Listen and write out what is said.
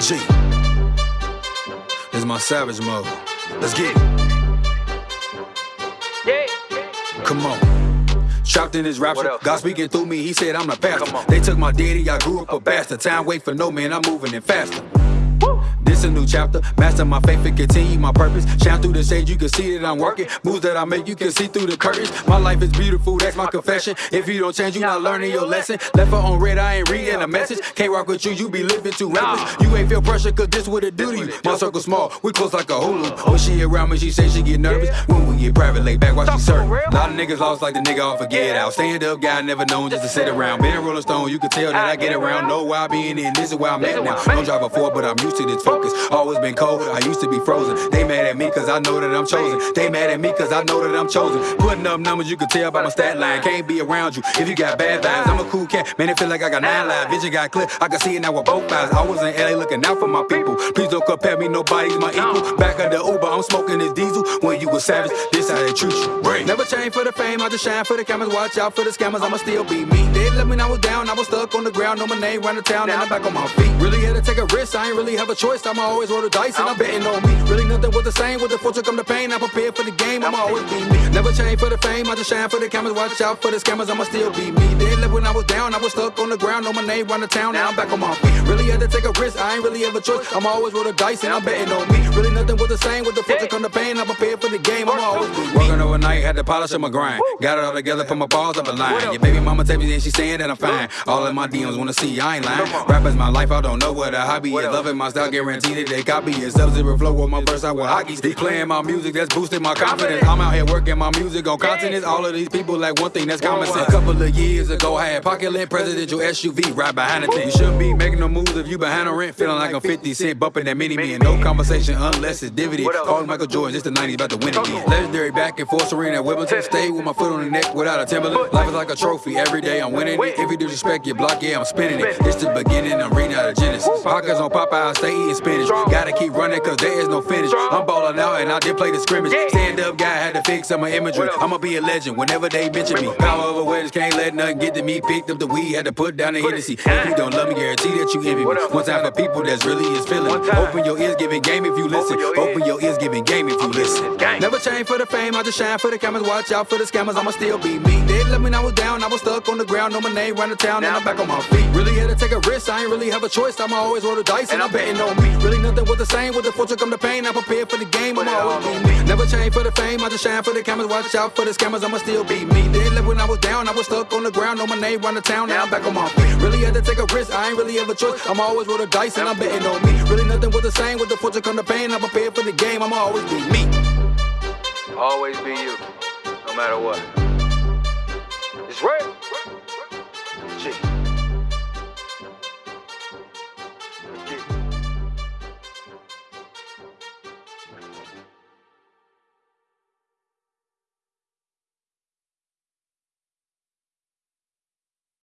G. This is my savage mode. Let's get it. Yeah. Come on. Trapped in this rap What shit. else? God speaking through me, he said I'm the pastor. They took my daddy, I grew up a bastard. Time wait for no man, I'm moving it faster. This a new chapter. Master my faith and continue my purpose. Shine through the shade, you can see that I'm working. Moves that I make, you can see through the curtains. My life is beautiful, that's my confession. If you don't change, you not learning your lesson. Left her on red, I ain't reading a message. Can't rock with you, you be living too reckless. You ain't feel pressure, cause this what it do to you. My circle small, we close like a hula. Oh, she around me, she say she get nervous. When we get private, lay back while she serve. Lot of niggas lost like the nigga off of get out. Stand up guy, never known just to sit around. Been a Rolling Stone, you can tell that I get around. Know why I be in this is where I'm at now. Don't drive a Ford, but I'm used to this focus. Always been cold, I used to be frozen. They mad at me cause I know that I'm chosen. They mad at me cause I know that I'm chosen. Putting up numbers, you can tell by my stat line. Can't be around you if you got bad vibes. I'm a cool cat, man, it feel like I got nine lives. Vision got clear, I can see it now with both eyes. I was in LA looking out for my people. Please don't compare me, nobody's my equal. Back of the Uber, I'm smoking this diesel. When you was savage, this how they treat you. Never change for the fame, I just shine for the cameras. Watch out for the scammers, I'ma still be me. They let me know I was down, I was stuck on the ground. Know my name, run the town, and I'm back on my feet. Really had to take a risk, I ain't really have a choice. I'ma always roll the dice, and I'm betting on me. Really nothing was the same, with the fortune come the pain. I'm prepared for the game, I'ma always be me. Never change for the fame, I just shine for the cameras. Watch out for the scammers, I'ma still be me. They left when I was down, I was stuck on the ground. Know my name, run the town, now I'm back on my feet. Really had to take a risk, I ain't really have a choice. I'ma always roll the dice, and I'm betting on me. Really nothing was the same, with the fortune come the pain. I'm prepared for the game, I'ma always me. Had to polish up my grind. Got it all together, put my balls up a line. Your baby mama tell me that she saying that I'm fine. All of my DMs wanna see, I ain't lying. Rappers my life, I don't know what a hobby is. Loving my style, guaranteed that they copy it. Sub zero flow with my verse, I with hockey. They playing my music, that's boosting my confidence. I'm out here working my music on continents. All of these people like one thing, that's common sense. A couple of years ago, I had pocket lint presidential SUV right behind the tent. You shouldn't be making no moves if you behind a rent, feeling like I'm 50 cent bumping that mini me and no conversation unless it's dividend. Call Michael Jordan, it's the 90s, about to win again. Legendary back and forth, Serena at Wimbledon. Stay with my foot on the neck without a Timberland. Life is like a trophy, every day I'm winning it. If you disrespect your block, yeah, I'm spinning it. It's the beginning, I'm reading out of Genesis. Pockets on Popeye, stay eating spinach. Gotta keep running, cause there is no finish. I'm balling out and I did play the scrimmage. Stand up guy, had to fix some of my imagery. I'ma be a legend whenever they mention me. Power over weddings, can't let nothing get to me. Picked up the weed, had to put down the Hennessy. If you don't love me, guarantee that you envy me. One time for people that's really is feeling. Open your ears, giving game if you listen. Open your ears, giving game if you listen. Never change for the fame, I just shine for the cameras. Watch out for the scammers, I'ma still be me. They let me know I was down, I was stuck on the ground. Know my name, run the town, and I'm back on my feet. Really had to take a risk, I ain't really have a choice. I'ma always roll the dice, and I'm betting on me. Really nothing was the same, with the fortune come the pain. I'm prepared for the game, I'ma always be me never change for the fame, I just shine for the cameras. Watch out for the scammers, I'ma still be me. Did live when I was down, I was stuck on the ground, know my name round the town, now I'm back on my feet. Really had to take a risk, I ain't really have a choice. I'm always with the dice and I'm betting on me. Really nothing was the same, with the fortune come the pain. I'm prepared for the game, I'ma always be me. Always be you, no matter what. It's real. G.